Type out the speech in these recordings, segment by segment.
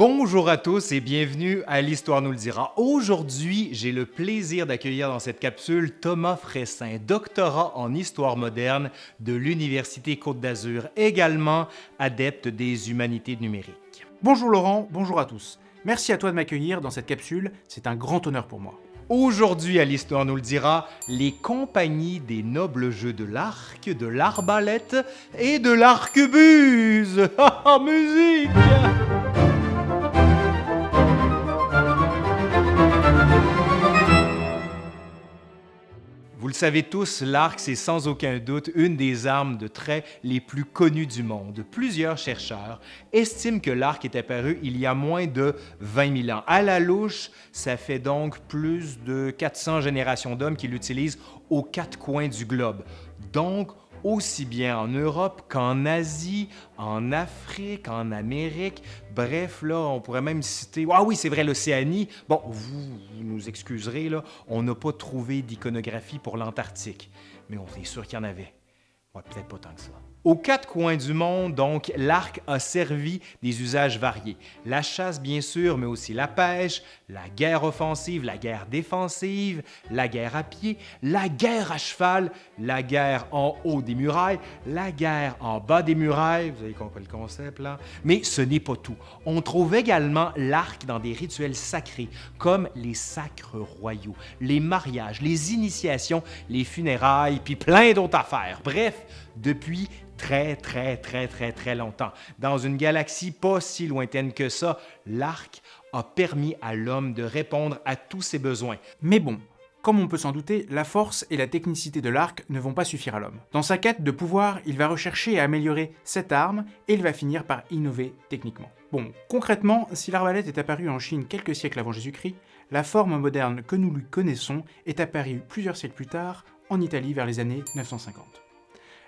Bonjour à tous et bienvenue à l'Histoire nous le dira. Aujourd'hui, j'ai le plaisir d'accueillir dans cette capsule Thomas Fressin, doctorat en histoire moderne de l'Université Côte d'Azur, également adepte des humanités numériques. Bonjour Laurent, bonjour à tous. Merci à toi de m'accueillir dans cette capsule, c'est un grand honneur pour moi. Aujourd'hui à l'Histoire nous le dira, les compagnies des nobles jeux de l'arc, de l'arbalète et de l'arquebuse. Ah, musique savez tous, l'arc, c'est sans aucun doute une des armes de trait les plus connues du monde. Plusieurs chercheurs estiment que l'arc est apparu il y a moins de 20 000 ans. À la louche, ça fait donc plus de 400 générations d'hommes qui l'utilisent aux quatre coins du globe. Donc, aussi bien en Europe qu'en Asie, en Afrique, en Amérique. Bref, là, on pourrait même citer... Ah oui, c'est vrai, l'Océanie. Bon, vous, nous excuserez, là, on n'a pas trouvé d'iconographie pour l'Antarctique, mais on est sûr qu'il y en avait. Ouais, peut-être pas tant que ça. Aux quatre coins du monde, donc, l'arc a servi des usages variés. La chasse, bien sûr, mais aussi la pêche, la guerre offensive, la guerre défensive, la guerre à pied, la guerre à cheval, la guerre en haut des murailles, la guerre en bas des murailles, vous avez compris le concept là? Mais ce n'est pas tout. On trouve également l'arc dans des rituels sacrés, comme les sacres royaux, les mariages, les initiations, les funérailles, puis plein d'autres affaires. Bref, depuis très, très, très, très, très longtemps. Dans une galaxie pas si lointaine que ça, l'arc a permis à l'homme de répondre à tous ses besoins. Mais bon, comme on peut s'en douter, la force et la technicité de l'arc ne vont pas suffire à l'homme. Dans sa quête de pouvoir, il va rechercher à améliorer cette arme et il va finir par innover techniquement. Bon, concrètement, si l'arbalète est apparue en Chine quelques siècles avant Jésus-Christ, la forme moderne que nous lui connaissons est apparue plusieurs siècles plus tard en Italie vers les années 950.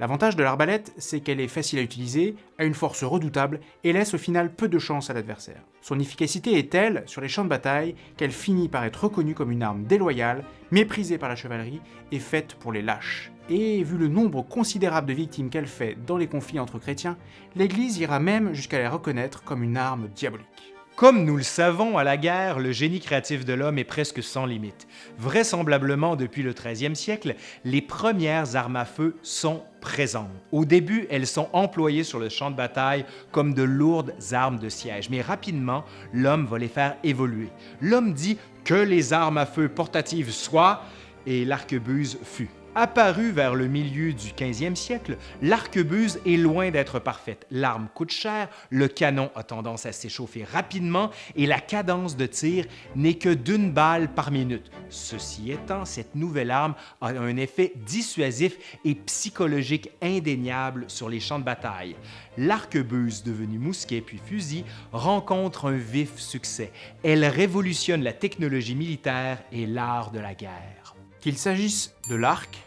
L'avantage de l'arbalète, c'est qu'elle est facile à utiliser, a une force redoutable et laisse au final peu de chance à l'adversaire. Son efficacité est telle sur les champs de bataille qu'elle finit par être reconnue comme une arme déloyale, méprisée par la chevalerie et faite pour les lâches. Et vu le nombre considérable de victimes qu'elle fait dans les conflits entre chrétiens, l'Église ira même jusqu'à la reconnaître comme une arme diabolique. Comme nous le savons, à la guerre, le génie créatif de l'homme est presque sans limite. Vraisemblablement, depuis le 13e siècle, les premières armes à feu sont présentes. Au début, elles sont employées sur le champ de bataille comme de lourdes armes de siège, mais rapidement, l'homme va les faire évoluer. L'homme dit que les armes à feu portatives soient, et l'arquebuse fut. Apparue vers le milieu du 15e siècle, l'arquebuse est loin d'être parfaite. L'arme coûte cher, le canon a tendance à s'échauffer rapidement et la cadence de tir n'est que d'une balle par minute. Ceci étant, cette nouvelle arme a un effet dissuasif et psychologique indéniable sur les champs de bataille. L'arquebuse, devenue mousquet puis fusil, rencontre un vif succès. Elle révolutionne la technologie militaire et l'art de la guerre. Qu'il s'agisse de l'arc,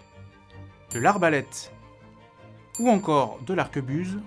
de l'arbalète ou encore de l'arquebuse,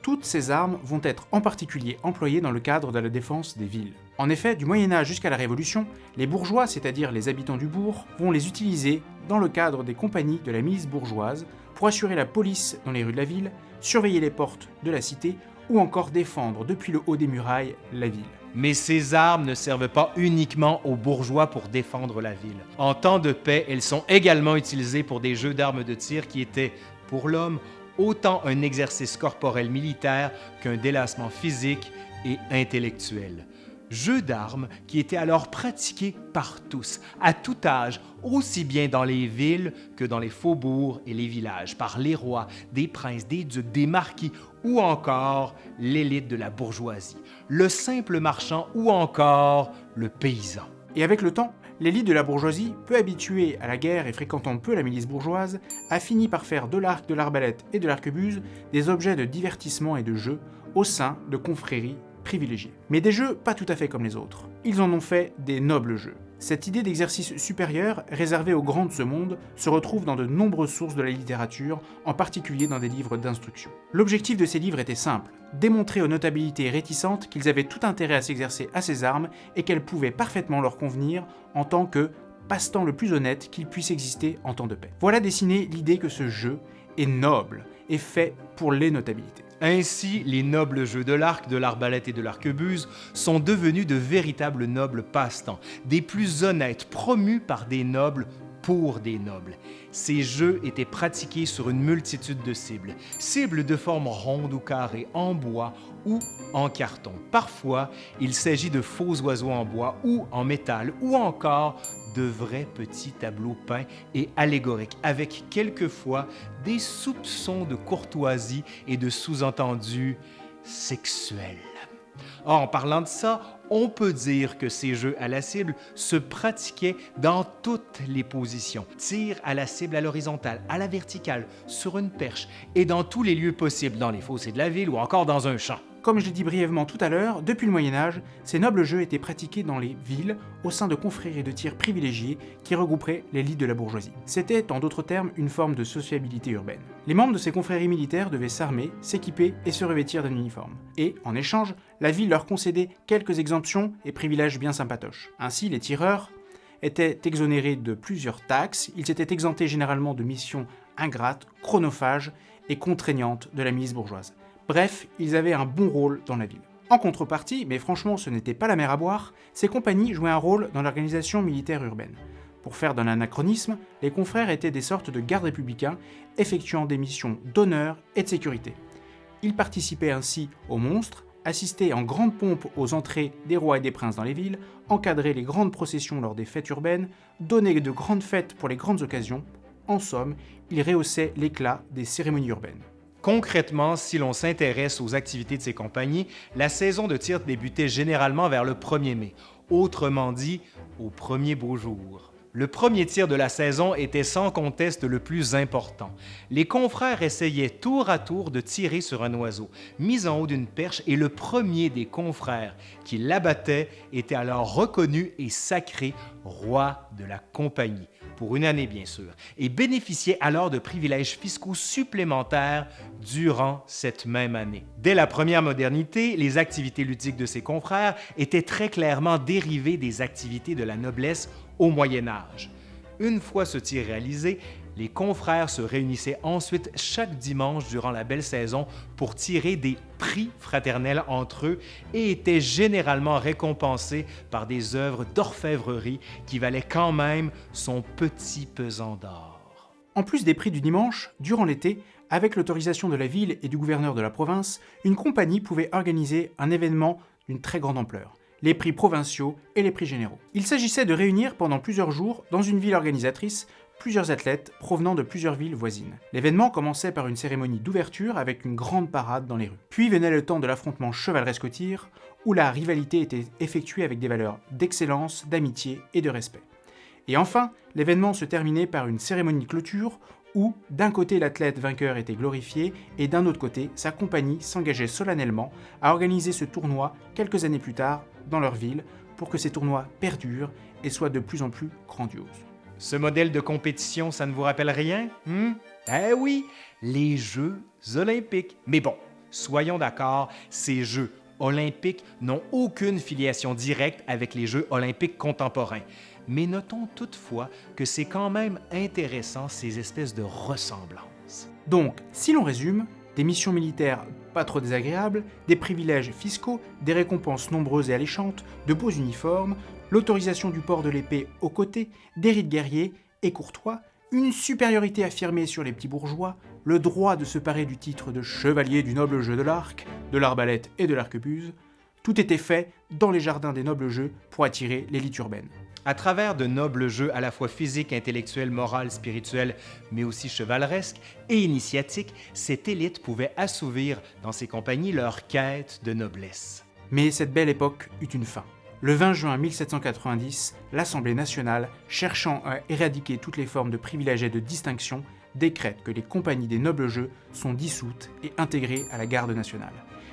toutes ces armes vont être en particulier employées dans le cadre de la défense des villes. En effet, du Moyen-Âge jusqu'à la Révolution, les bourgeois, c'est-à-dire les habitants du bourg, vont les utiliser dans le cadre des compagnies de la milice bourgeoise pour assurer la police dans les rues de la ville, surveiller les portes de la cité ou encore défendre depuis le haut des murailles la ville. Mais ces armes ne servent pas uniquement aux bourgeois pour défendre la ville. En temps de paix, elles sont également utilisées pour des jeux d'armes de tir qui étaient, pour l'homme, autant un exercice corporel militaire qu'un délassement physique et intellectuel. Jeux d'armes qui étaient alors pratiqués par tous, à tout âge, aussi bien dans les villes que dans les faubourgs et les villages, par les rois, des princes, des ducs, des marquis ou encore l'élite de la bourgeoisie, le simple marchand ou encore le paysan. Et avec le temps, l'élite de la bourgeoisie, peu habituée à la guerre et fréquentant peu la milice bourgeoise, a fini par faire de l'arc, de l'arbalète et de l'arquebuse des objets de divertissement et de jeu au sein de confréries privilégiés. Mais des jeux pas tout à fait comme les autres. Ils en ont fait des nobles jeux. Cette idée d'exercice supérieur, réservé aux grands de ce monde, se retrouve dans de nombreuses sources de la littérature, en particulier dans des livres d'instruction. L'objectif de ces livres était simple, démontrer aux notabilités réticentes qu'ils avaient tout intérêt à s'exercer à ces armes et qu'elles pouvaient parfaitement leur convenir en tant que passe-temps le plus honnête qu'il puisse exister en temps de paix. Voilà dessiner l'idée que ce jeu est noble et fait pour les notabilités. Ainsi, les nobles jeux de l'arc, de l'arbalète et de l'arquebuse sont devenus de véritables nobles passe-temps, des plus honnêtes, promus par des nobles pour des nobles. Ces jeux étaient pratiqués sur une multitude de cibles, cibles de forme ronde ou carrée, en bois ou en carton. Parfois, il s'agit de faux oiseaux en bois ou en métal, ou encore de vrais petits tableaux peints et allégoriques, avec quelquefois des soupçons de courtoisie et de sous-entendus sexuels. En parlant de ça, on peut dire que ces jeux à la cible se pratiquaient dans toutes les positions. Tir à la cible à l'horizontale, à la verticale, sur une perche et dans tous les lieux possibles, dans les fossés de la ville ou encore dans un champ. Comme je l'ai dit brièvement tout à l'heure, depuis le Moyen Âge, ces nobles jeux étaient pratiqués dans les villes au sein de confréries de tir privilégiés qui regrouperaient l'élite de la bourgeoisie. C'était, en d'autres termes, une forme de sociabilité urbaine. Les membres de ces confréries militaires devaient s'armer, s'équiper et se revêtir d'un uniforme. Et, en échange, la ville leur concédait quelques exemptions et privilèges bien sympatoches. Ainsi, les tireurs étaient exonérés de plusieurs taxes, ils étaient exemptés généralement de missions ingrates, chronophages et contraignantes de la milice bourgeoise. Bref, ils avaient un bon rôle dans la ville. En contrepartie, mais franchement ce n'était pas la mer à boire, ces compagnies jouaient un rôle dans l'organisation militaire urbaine. Pour faire d'un anachronisme, les confrères étaient des sortes de gardes républicains effectuant des missions d'honneur et de sécurité. Ils participaient ainsi aux monstres, assistaient en grande pompe aux entrées des rois et des princes dans les villes, encadraient les grandes processions lors des fêtes urbaines, donnaient de grandes fêtes pour les grandes occasions. En somme, ils rehaussaient l'éclat des cérémonies urbaines. Concrètement, si l'on s'intéresse aux activités de ces compagnies, la saison de tir débutait généralement vers le 1er mai, autrement dit, au premier beau jour. Le premier tir de la saison était sans conteste le plus important. Les confrères essayaient tour à tour de tirer sur un oiseau, mis en haut d'une perche, et le premier des confrères qui l'abattait était alors reconnu et sacré roi de la compagnie, pour une année bien sûr, et bénéficiait alors de privilèges fiscaux supplémentaires durant cette même année. Dès la première modernité, les activités ludiques de ses confrères étaient très clairement dérivées des activités de la noblesse au Moyen Âge. Une fois ce tir réalisé, les confrères se réunissaient ensuite chaque dimanche durant la belle saison pour tirer des prix fraternels entre eux et étaient généralement récompensés par des œuvres d'orfèvrerie qui valaient quand même son petit pesant d'or. En plus des prix du dimanche, durant l'été, avec l'autorisation de la ville et du gouverneur de la province, une compagnie pouvait organiser un événement d'une très grande ampleur les prix provinciaux et les prix généraux. Il s'agissait de réunir pendant plusieurs jours, dans une ville organisatrice, plusieurs athlètes provenant de plusieurs villes voisines. L'événement commençait par une cérémonie d'ouverture avec une grande parade dans les rues. Puis venait le temps de l'affrontement chevaleresque au tir, où la rivalité était effectuée avec des valeurs d'excellence, d'amitié et de respect. Et enfin, l'événement se terminait par une cérémonie de clôture où d'un côté l'athlète vainqueur était glorifié et d'un autre côté sa compagnie s'engageait solennellement à organiser ce tournoi quelques années plus tard dans leur ville pour que ces tournois perdurent et soient de plus en plus grandioses. Ce modèle de compétition, ça ne vous rappelle rien hmm? Eh oui, les Jeux olympiques. Mais bon, soyons d'accord, ces Jeux olympiques n'ont aucune filiation directe avec les Jeux olympiques contemporains. Mais notons toutefois que c'est quand même intéressant ces espèces de ressemblances. Donc, si l'on résume, des missions militaires pas trop désagréables, des privilèges fiscaux, des récompenses nombreuses et alléchantes, de beaux uniformes, l'autorisation du port de l'épée aux côtés, des rites guerriers et courtois, une supériorité affirmée sur les petits bourgeois, le droit de se parer du titre de chevalier du noble jeu de l'arc, de l'arbalète et de l'arquebuse, tout était fait dans les jardins des nobles jeux pour attirer l'élite urbaine. À travers de nobles jeux à la fois physiques, intellectuels, moraux, spirituels, mais aussi chevaleresques et initiatiques, cette élite pouvait assouvir dans ses compagnies leur quête de noblesse. Mais cette belle époque eut une fin. Le 20 juin 1790, l'Assemblée nationale, cherchant à éradiquer toutes les formes de privilèges et de distinction, décrète que les compagnies des nobles jeux sont dissoutes et intégrées à la garde nationale.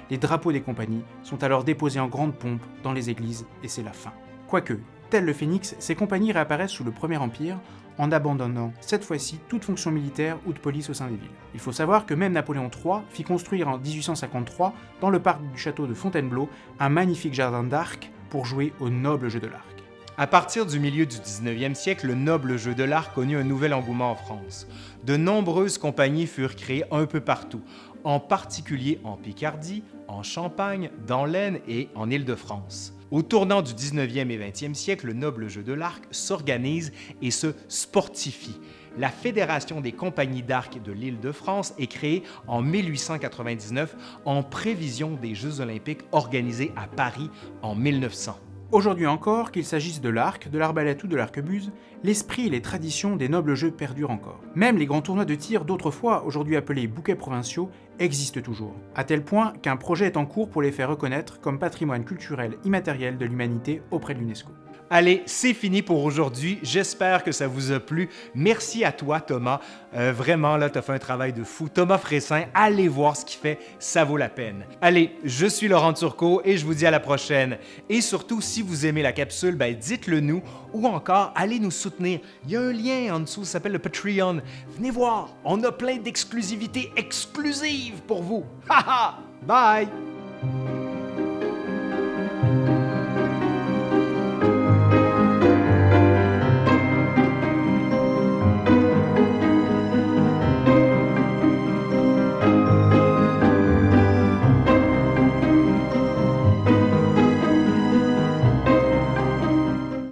Les drapeaux des compagnies sont alors déposés en grande pompe dans les églises et c'est la fin. Quoique, tel le phénix, ces compagnies réapparaissent sous le Premier Empire en abandonnant cette fois-ci toute fonction militaire ou de police au sein des villes. Il faut savoir que même Napoléon III fit construire en 1853, dans le parc du château de Fontainebleau, un magnifique jardin d'arc pour jouer au noble jeu de l'arc. À partir du milieu du 19e siècle, le noble jeu de l'arc connut un nouvel engouement en France. De nombreuses compagnies furent créées un peu partout, en particulier en Picardie, en Champagne, dans l'Aisne et en Île-de-France. Au tournant du 19e et 20e siècle, le noble jeu de l'arc s'organise et se sportifie. La Fédération des compagnies d'arc de l'Île-de-France est créée en 1899 en prévision des Jeux olympiques organisés à Paris en 1900. Aujourd'hui encore, qu'il s'agisse de l'arc, de l'arbalète ou de l'arquebuse, l'esprit et les traditions des nobles jeux perdurent encore. Même les grands tournois de tir d'autrefois, aujourd'hui appelés bouquets provinciaux, existent toujours, à tel point qu'un projet est en cours pour les faire reconnaître comme patrimoine culturel immatériel de l'humanité auprès de l'UNESCO. Allez, c'est fini pour aujourd'hui. J'espère que ça vous a plu. Merci à toi, Thomas. Euh, vraiment, là, tu as fait un travail de fou. Thomas Fressin, allez voir ce qu'il fait, ça vaut la peine. Allez, je suis Laurent Turcot et je vous dis à la prochaine. Et surtout, si vous aimez la capsule, ben, dites-le nous ou encore allez nous soutenir. Il y a un lien en dessous, ça s'appelle le Patreon. Venez voir, on a plein d'exclusivités exclusives pour vous. Haha! Bye!